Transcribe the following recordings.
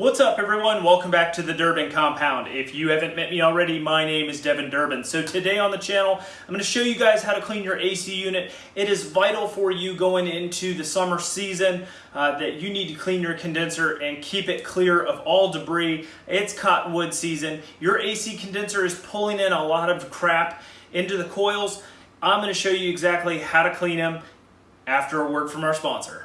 What's up everyone? Welcome back to the Durbin Compound. If you haven't met me already, my name is Devin Durbin. So today on the channel, I'm going to show you guys how to clean your AC unit. It is vital for you going into the summer season uh, that you need to clean your condenser and keep it clear of all debris. It's cottonwood season. Your AC condenser is pulling in a lot of crap into the coils. I'm going to show you exactly how to clean them after a word from our sponsor.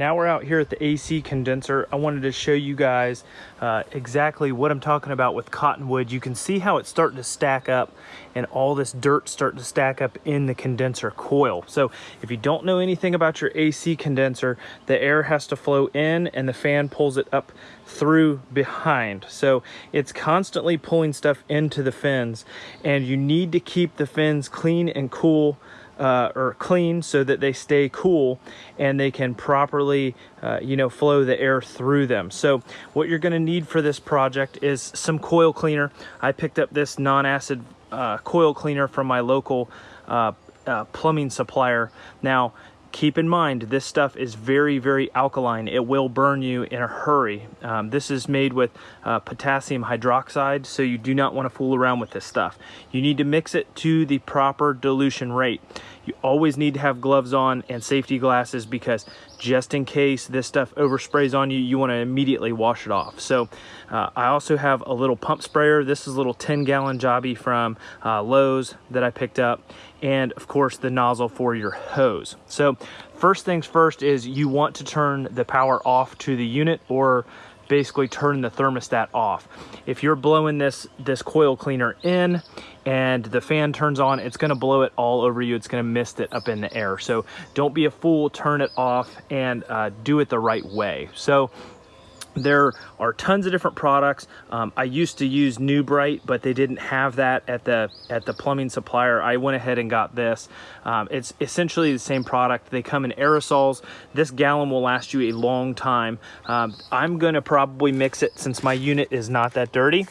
Now we're out here at the AC condenser. I wanted to show you guys uh, exactly what I'm talking about with cottonwood. You can see how it's starting to stack up and all this dirt starting to stack up in the condenser coil. So if you don't know anything about your AC condenser, the air has to flow in and the fan pulls it up through behind. So it's constantly pulling stuff into the fins and you need to keep the fins clean and cool uh, or clean so that they stay cool and they can properly uh, you know flow the air through them. So what you're going to need for this project is some coil cleaner. I picked up this non-acid uh, coil cleaner from my local uh, uh, plumbing supplier. Now keep in mind this stuff is very very alkaline. It will burn you in a hurry. Um, this is made with uh, potassium hydroxide so you do not want to fool around with this stuff. You need to mix it to the proper dilution rate you always need to have gloves on and safety glasses because just in case this stuff oversprays on you, you want to immediately wash it off. So uh, I also have a little pump sprayer. This is a little 10 gallon jobby from uh, Lowe's that I picked up. And of course the nozzle for your hose. So first things first is you want to turn the power off to the unit or basically turn the thermostat off. If you're blowing this, this coil cleaner in and the fan turns on, it's gonna blow it all over you. It's gonna mist it up in the air. So don't be a fool, turn it off and uh, do it the right way. So there are tons of different products. Um, i used to use Nu-Brite but they didn't have that at the at the plumbing supplier. I went ahead and got this. Um, it's essentially the same product. They come in aerosols. This gallon will last you a long time. Um, i'm going to probably mix it since my unit is not that dirty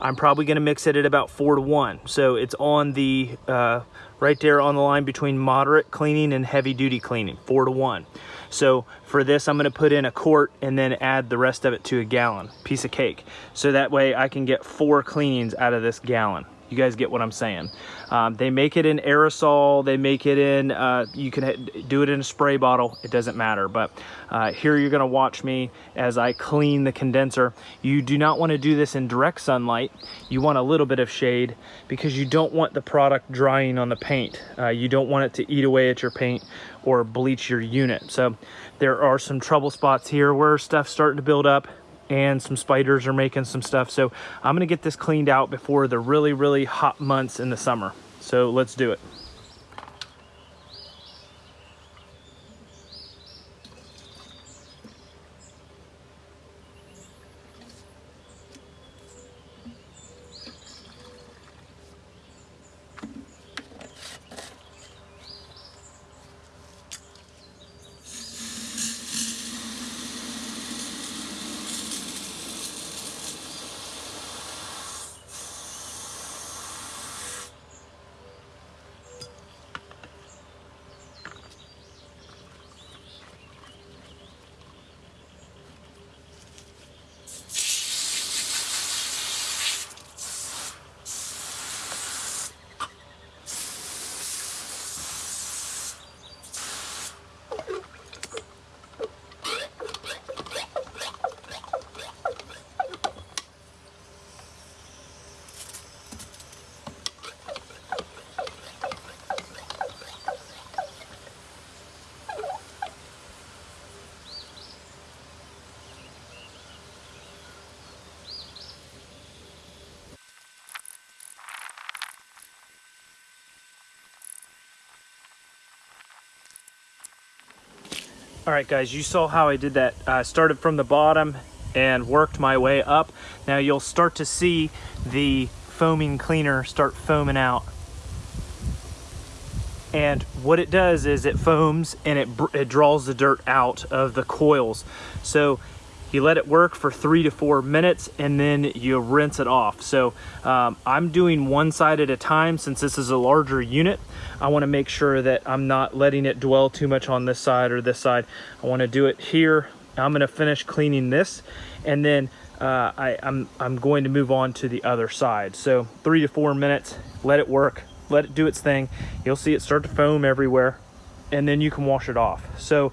i'm probably going to mix it at about four to one so it's on the uh, right there on the line between moderate cleaning and heavy duty cleaning four to one so for this, I'm gonna put in a quart and then add the rest of it to a gallon, piece of cake. So that way I can get four cleanings out of this gallon. You guys get what I'm saying. Um, they make it in aerosol. They make it in, uh, you can do it in a spray bottle. It doesn't matter. But uh, here you're going to watch me as I clean the condenser. You do not want to do this in direct sunlight. You want a little bit of shade because you don't want the product drying on the paint. Uh, you don't want it to eat away at your paint or bleach your unit. So there are some trouble spots here where stuff's starting to build up and some spiders are making some stuff. So I'm gonna get this cleaned out before the really, really hot months in the summer. So let's do it. All right, guys, you saw how I did that. I started from the bottom and worked my way up. Now you'll start to see the foaming cleaner start foaming out. And what it does is it foams and it, it draws the dirt out of the coils. So you let it work for three to four minutes and then you rinse it off. So um, I'm doing one side at a time since this is a larger unit. I wanna make sure that I'm not letting it dwell too much on this side or this side. I wanna do it here. I'm gonna finish cleaning this and then uh, I, I'm, I'm going to move on to the other side. So three to four minutes, let it work, let it do its thing. You'll see it start to foam everywhere and then you can wash it off. So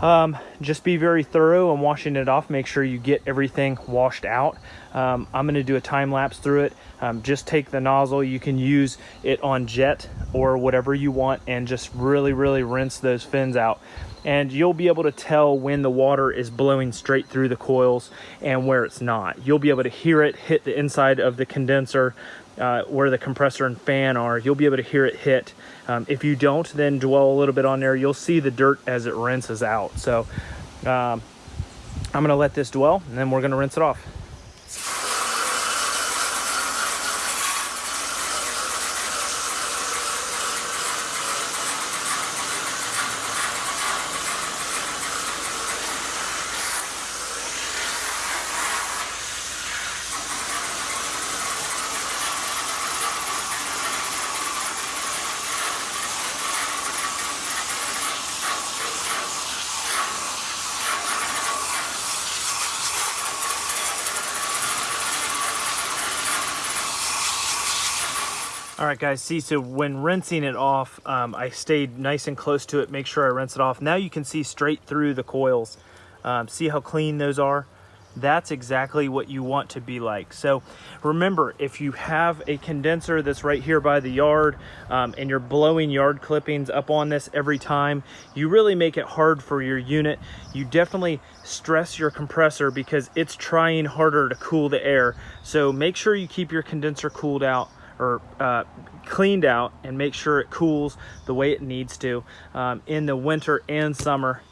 um, just be very thorough in washing it off. Make sure you get everything washed out. Um, I'm gonna do a time lapse through it. Um, just take the nozzle. You can use it on jet or whatever you want and just really, really rinse those fins out. And you'll be able to tell when the water is blowing straight through the coils and where it's not. You'll be able to hear it hit the inside of the condenser uh, where the compressor and fan are. You'll be able to hear it hit. Um, if you don't, then dwell a little bit on there. You'll see the dirt as it rinses out. So um, I'm gonna let this dwell and then we're gonna rinse it off. All right, guys, see, so when rinsing it off, um, I stayed nice and close to it, make sure I rinse it off. Now you can see straight through the coils. Um, see how clean those are? That's exactly what you want to be like. So remember, if you have a condenser that's right here by the yard um, and you're blowing yard clippings up on this every time, you really make it hard for your unit. You definitely stress your compressor because it's trying harder to cool the air. So make sure you keep your condenser cooled out or uh, cleaned out and make sure it cools the way it needs to um, in the winter and summer.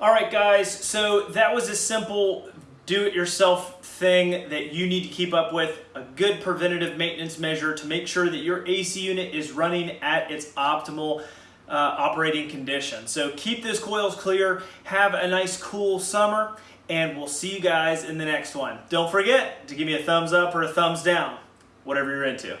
All right, guys, so that was a simple do-it-yourself thing that you need to keep up with, a good preventative maintenance measure to make sure that your AC unit is running at its optimal uh, operating condition. So keep those coils clear, have a nice cool summer, and we'll see you guys in the next one. Don't forget to give me a thumbs up or a thumbs down whatever you're into.